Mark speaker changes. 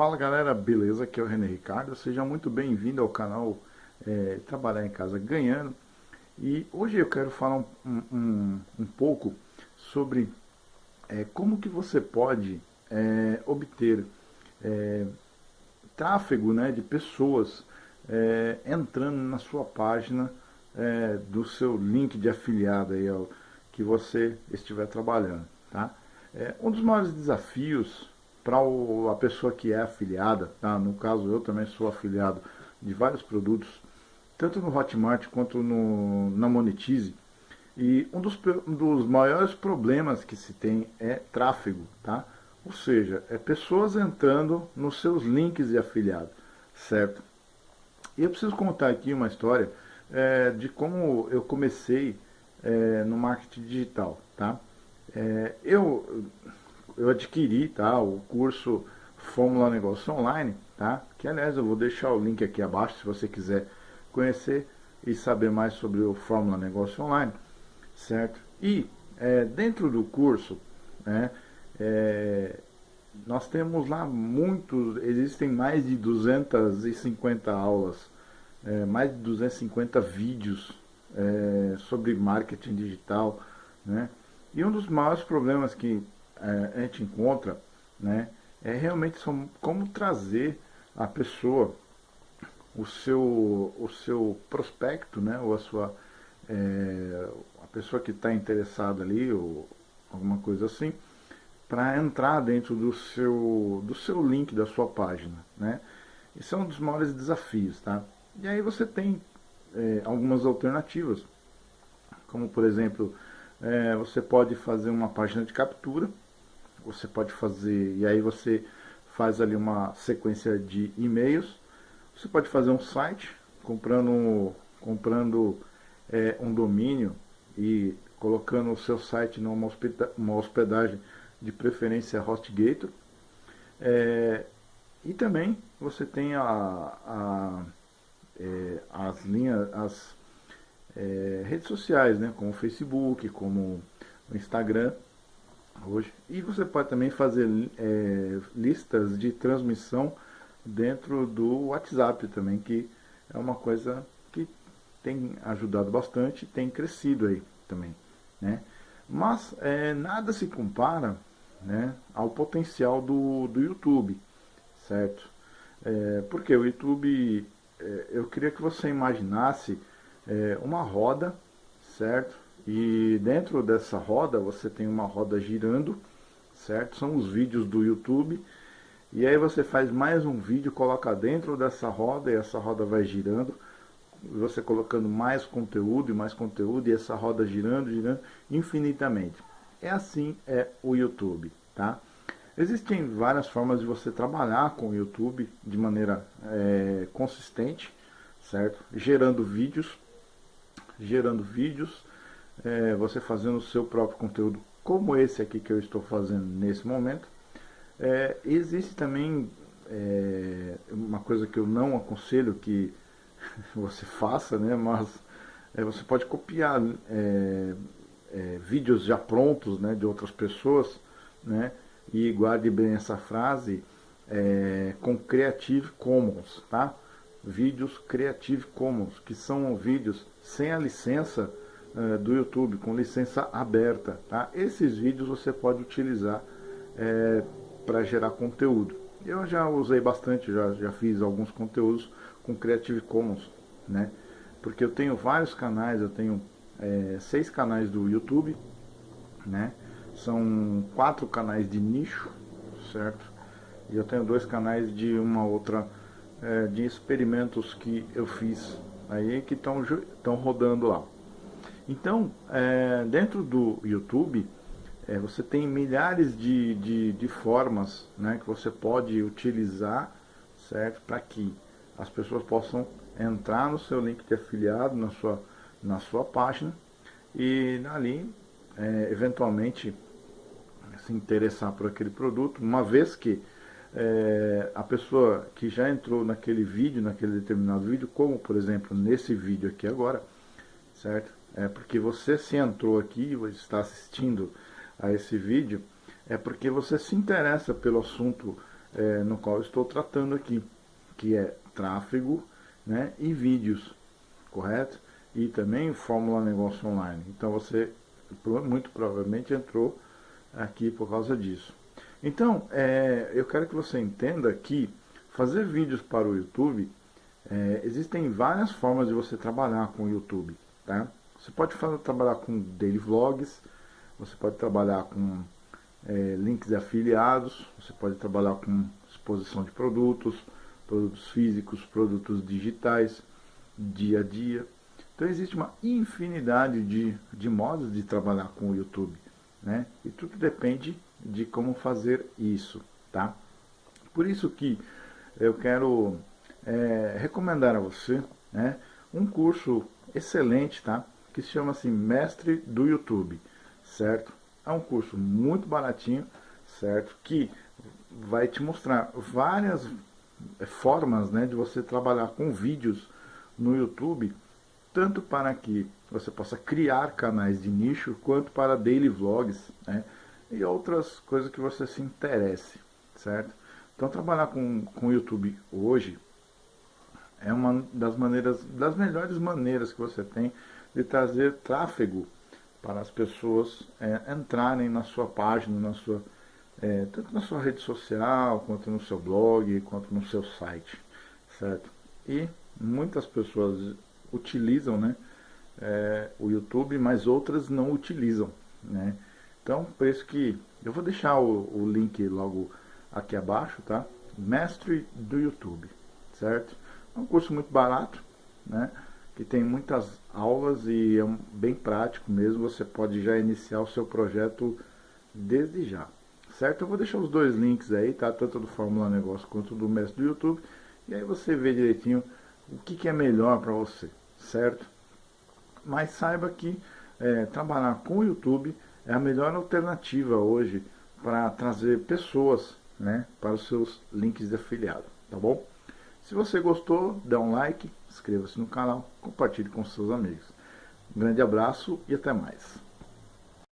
Speaker 1: Fala galera, beleza? Aqui é o René Ricardo, seja muito bem-vindo ao canal é, Trabalhar em Casa Ganhando e hoje eu quero falar um, um, um pouco sobre é, como que você pode é, obter é, tráfego né, de pessoas é, entrando na sua página é, do seu link de afiliado aí, que você estiver trabalhando. Tá? um dos maiores desafios para a pessoa que é afiliada, tá? no caso eu também sou afiliado de vários produtos, tanto no Hotmart quanto no, na Monetize, e um dos, um dos maiores problemas que se tem é tráfego, tá? Ou seja, é pessoas entrando nos seus links de afiliado, certo? E eu preciso contar aqui uma história é, de como eu comecei é, no marketing digital, tá? É, eu eu adquiri tá, o curso Fórmula Negócio Online, tá? que aliás eu vou deixar o link aqui abaixo se você quiser conhecer e saber mais sobre o Fórmula Negócio Online, certo? E é, dentro do curso, né, é, nós temos lá muitos, existem mais de 250 aulas, é, mais de 250 vídeos é, sobre marketing digital, né? E um dos maiores problemas que a gente encontra, né, é realmente como trazer a pessoa, o seu, o seu prospecto, né, ou a sua, é, a pessoa que está interessada ali, ou alguma coisa assim, para entrar dentro do seu, do seu link da sua página, né? Isso é um dos maiores desafios, tá? E aí você tem é, algumas alternativas, como por exemplo, é, você pode fazer uma página de captura, você pode fazer, e aí você faz ali uma sequência de e-mails, você pode fazer um site comprando, comprando é, um domínio e colocando o seu site numa uma hospedagem de preferência HostGator. É, e também você tem a, a é, as linhas, as é, redes sociais, né, como o Facebook, como o Instagram, hoje. E você pode também fazer é, listas de transmissão dentro do WhatsApp também, que é uma coisa que tem ajudado bastante, tem crescido aí também, né? Mas é, nada se compara né, ao potencial do, do YouTube, certo? É, porque o YouTube, é, eu queria que você imaginasse é, uma roda, certo? E dentro dessa roda você tem uma roda girando, certo? São os vídeos do YouTube. E aí você faz mais um vídeo, coloca dentro dessa roda e essa roda vai girando. Você colocando mais conteúdo e mais conteúdo e essa roda girando, girando infinitamente. É assim é o YouTube, tá? Existem várias formas de você trabalhar com o YouTube de maneira é, consistente, certo? Gerando vídeos, gerando vídeos, é, você fazendo o seu próprio conteúdo, como esse aqui que eu estou fazendo nesse momento. É, existe também é, uma coisa que eu não aconselho que você faça, né, mas é, você pode copiar é, é, vídeos já prontos né, de outras pessoas, né, e guarde bem essa frase com Creative Commons, tá? Vídeos Creative Commons, que são vídeos sem a licença é, do YouTube com licença aberta. Tá? Esses vídeos você pode utilizar é, para gerar conteúdo. Eu já usei bastante, já, já fiz alguns conteúdos com Creative Commons, né? Porque eu tenho vários canais, eu tenho é, seis canais do YouTube, né? São quatro canais de nicho, certo? E eu tenho dois canais de uma outra, é, de experimentos que eu fiz aí que estão rodando lá. Então, é, dentro do YouTube, é, você tem milhares de, de, de, formas né, que você pode utilizar certo, para que as pessoas possam entrar no seu link de afiliado, na sua, na sua página, e ali, é, eventualmente, se interessar por aquele produto, uma vez que é, a pessoa que já entrou naquele vídeo, naquele determinado vídeo, como por exemplo nesse vídeo aqui agora, certo? É porque você se entrou aqui, está assistindo a esse vídeo, é porque você se interessa pelo assunto é, no qual estou tratando aqui, que é tráfego né, e vídeos, correto? E também Fórmula Negócio Online. Então você muito provavelmente entrou aqui por causa disso. Então, é, eu quero que você entenda que fazer vídeos para o YouTube, é, existem várias formas de você trabalhar com o YouTube. Tá? Você pode trabalhar com daily vlogs, você pode trabalhar com é, links afiliados, você pode trabalhar com exposição de produtos, produtos físicos, produtos digitais, dia a dia. Então existe uma infinidade de, de modos de trabalhar com o YouTube. Né? E tudo depende de como fazer isso. Tá? Por isso que eu quero é, recomendar a você né, um curso excelente, tá? Que se chama assim Mestre do YouTube, certo? É um curso muito baratinho, certo? Que vai te mostrar várias é, formas né, de você trabalhar com vídeos no YouTube, tanto para que você possa criar canais de nicho, quanto para daily vlogs, né? E outras coisas que você se interesse, certo? Então trabalhar com o YouTube hoje é uma das maneiras, das melhores maneiras que você tem de trazer tráfego para as pessoas é, entrarem na sua página, na sua, é, tanto na sua rede social, quanto no seu blog, quanto no seu site, certo? E muitas pessoas utilizam né, é, o YouTube, mas outras não utilizam, né? Então, por isso que eu vou deixar o, o link logo aqui abaixo, tá? Mestre do YouTube, certo? É um curso muito barato, né? Que tem muitas aulas e é bem prático mesmo. Você pode já iniciar o seu projeto desde já, certo? Eu vou deixar os dois links aí, tá? Tanto do Fórmula Negócio quanto do Mestre do YouTube. E aí você vê direitinho o que, que é melhor para você, certo? Mas saiba que é, trabalhar com o YouTube é a melhor alternativa hoje para trazer pessoas né, para os seus links de afiliado, tá bom? Se você gostou, dá um like, inscreva-se no canal, compartilhe com seus amigos. Um grande abraço e até mais.